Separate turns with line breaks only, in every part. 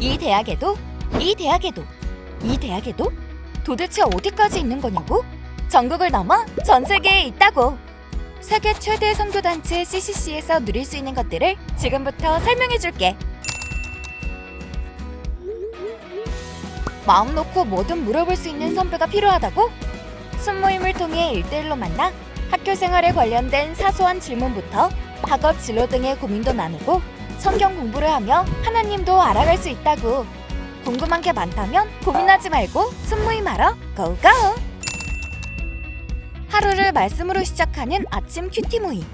이 대학에도 이 대학에도 이 대학에도 도대체 어디까지 있는 거냐고? 전국을 넘어 전 세계에 있다고. 세계 최대 선교 단체 CCC에서 누릴 수 있는 것들을 지금부터 설명해 줄게. 마음 놓고 뭐든 물어볼 수 있는 선배가 필요하다고? 순모임을 통해 일대일로 만나 학교 생활에 관련된 사소한 질문부터 학업 진로 등의 고민도 나누고 성경 공부를 하며 하나님도 알아갈 수 있다고. 궁금한 게 많다면 고민하지 말고 순모임하러 고고! 하루를 말씀으로 시작하는 아침 큐티 모임.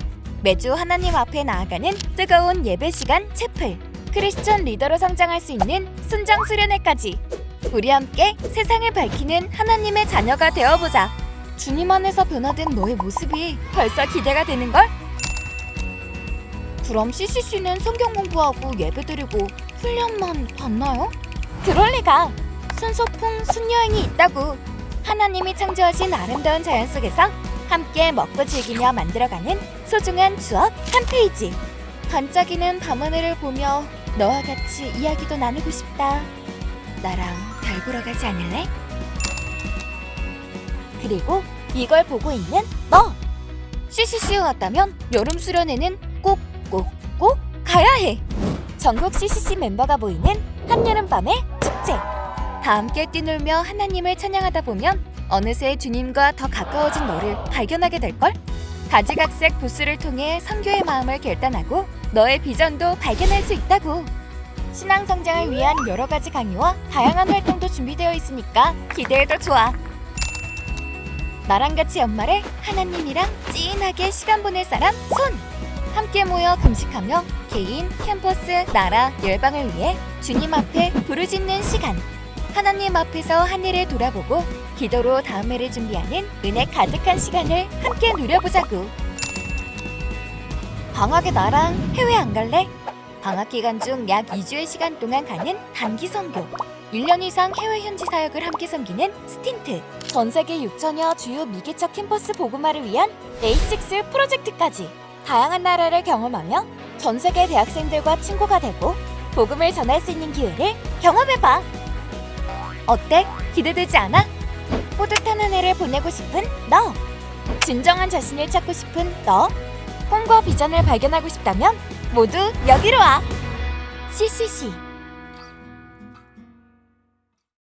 매주 하나님 앞에 나아가는 뜨거운 예배 시간 채플. 크리스천 리더로 성장할 수 있는 순장 수련회까지. 우리 함께 세상을 밝히는 하나님의 자녀가 되어보자. 주님 안에서 변화된 너의 모습이 벌써 기대가 되는걸? 그럼 CCC는 성경 공부하고 예배드리고 훈련만 받나요? 그럴 리가! 순소풍 순여행이 있다고! 하나님이 창조하신 아름다운 자연 속에서 함께 먹고 즐기며 만들어가는 소중한 추억 한 페이지! 반짝이는 밤하늘을 보며 너와 같이 이야기도 나누고 싶다. 나랑 별 보러 가지 않을래? 그리고 이걸 보고 있는 너! CCC에 왔다면 여름 수련회는 꼭 꼭꼭 가야 해! 전국 CCC 멤버가 모이는 한여름밤의 축제! 다 함께 뛰놀며 하나님을 찬양하다 보면 어느새 주님과 더 가까워진 너를 발견하게 될걸? 가지각색 부스를 통해 선교의 마음을 결단하고 너의 비전도 발견할 수 있다고! 신앙 성장을 위한 여러 가지 강의와 다양한 활동도 준비되어 있으니까 기대해도 좋아. 나랑 같이 연말에 하나님이랑 찐하게 시간 보낼 사람 손! 함께 모여 금식하며 개인, 캠퍼스, 나라, 열방을 위해 주님 앞에 부르짖는 시간. 하나님 앞에서 하늘을 돌아보고 기도로 다음 해를 준비하는 은혜 가득한 시간을 함께 누려보자고. 방학에 나랑 해외 안 갈래? 방학 기간 중 약 2주의 시간 동안 가는 단기 선교. 1년 이상 해외 현지 사역을 함께 섬기는 STINT. 전 세계 6천여 주요 미개척 캠퍼스 복음화를 위한 A6 프로젝트까지. 다양한 나라를 경험하며 전 세계 대학생들과 친구가 되고 복음을 전할 수 있는 기회를 경험해봐. 어때? 기대되지 않아? 뿌듯한 한 해를 보내고 싶은 너. 진정한 자신을 찾고 싶은 너. 꿈과 비전을 발견하고 싶다면 모두 여기로 와. CCC